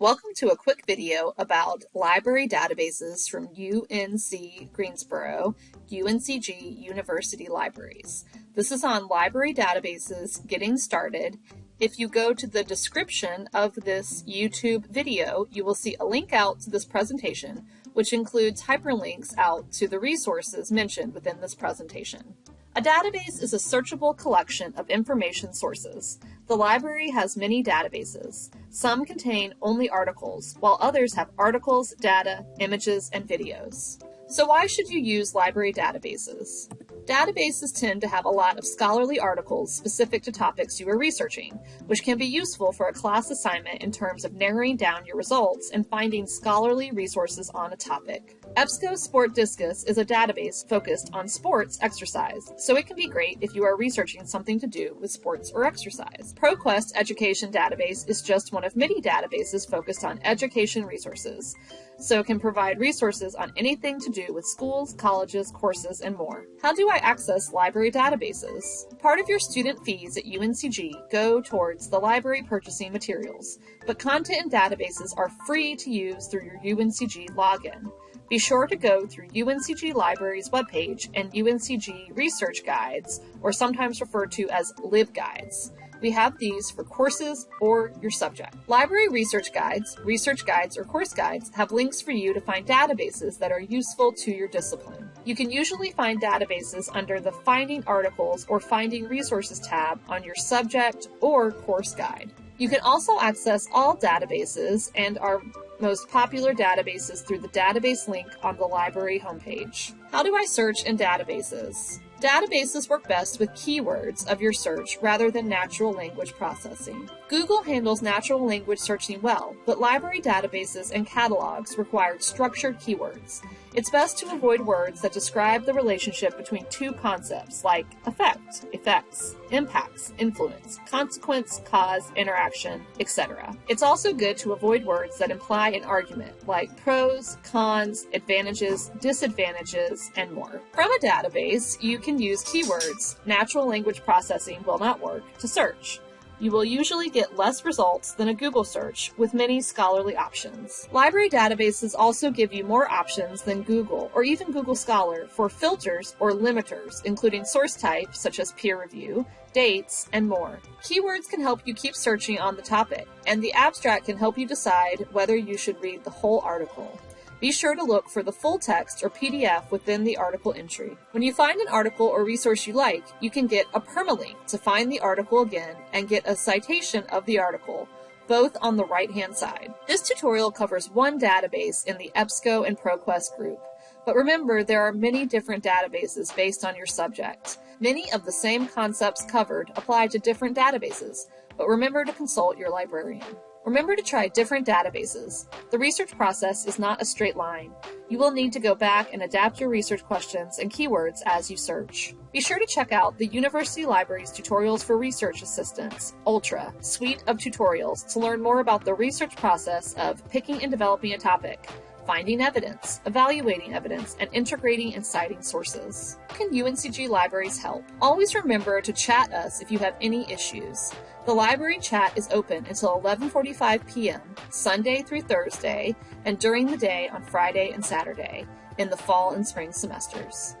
Welcome to a quick video about library databases from UNC Greensboro, UNCG University Libraries. This is on library databases getting started. If you go to the description of this YouTube video, you will see a link out to this presentation, which includes hyperlinks out to the resources mentioned within this presentation. A database is a searchable collection of information sources. The library has many databases. Some contain only articles, while others have articles, data, images, and videos. So why should you use library databases? Databases tend to have a lot of scholarly articles specific to topics you are researching, which can be useful for a class assignment in terms of narrowing down your results and finding scholarly resources on a topic. EBSCO SPORTDiscus is a database focused on sports exercise, so it can be great if you are researching something to do with sports or exercise. ProQuest Education Database is just one of many databases focused on education resources, so it can provide resources on anything to do with schools, colleges, courses, and more. How do I access library databases? Part of your student fees at UNCG go towards the library purchasing materials, but content and databases are free to use through your UNCG login. Be sure to go through UNCG Libraries webpage and UNCG Research Guides, or sometimes referred to as LibGuides. We have these for courses or your subject. Library research guides, research guides, or course guides have links for you to find databases that are useful to your discipline. You can usually find databases under the Finding Articles or Finding Resources tab on your subject or course guide. You can also access all databases and our most popular databases through the database link on the library homepage. How do I search in databases? Databases work best with keywords of your search rather than natural language processing. Google handles natural language searching well, but library databases and catalogs require structured keywords. It's best to avoid words that describe the relationship between two concepts like effect, effects, impacts, influence, consequence, cause, interaction, etc. It's also good to avoid words that imply an argument like pros, cons, advantages, disadvantages, and more. From a database, you can use keywords, natural language processing will not work, to search you will usually get less results than a Google search with many scholarly options. Library databases also give you more options than Google or even Google Scholar for filters or limiters, including source type such as peer review, dates, and more. Keywords can help you keep searching on the topic, and the abstract can help you decide whether you should read the whole article. Be sure to look for the full text or PDF within the article entry. When you find an article or resource you like, you can get a permalink to find the article again and get a citation of the article, both on the right-hand side. This tutorial covers one database in the EBSCO and ProQuest group. But remember, there are many different databases based on your subject. Many of the same concepts covered apply to different databases, but remember to consult your librarian. Remember to try different databases. The research process is not a straight line. You will need to go back and adapt your research questions and keywords as you search. Be sure to check out the University Library's Tutorials for Research Assistants, ULTRA, suite of tutorials to learn more about the research process of picking and developing a topic, finding evidence, evaluating evidence, and integrating and citing sources. How can UNCG libraries help? Always remember to chat us if you have any issues. The library chat is open until 11:45 p.m. Sunday through Thursday and during the day on Friday and Saturday in the fall and spring semesters.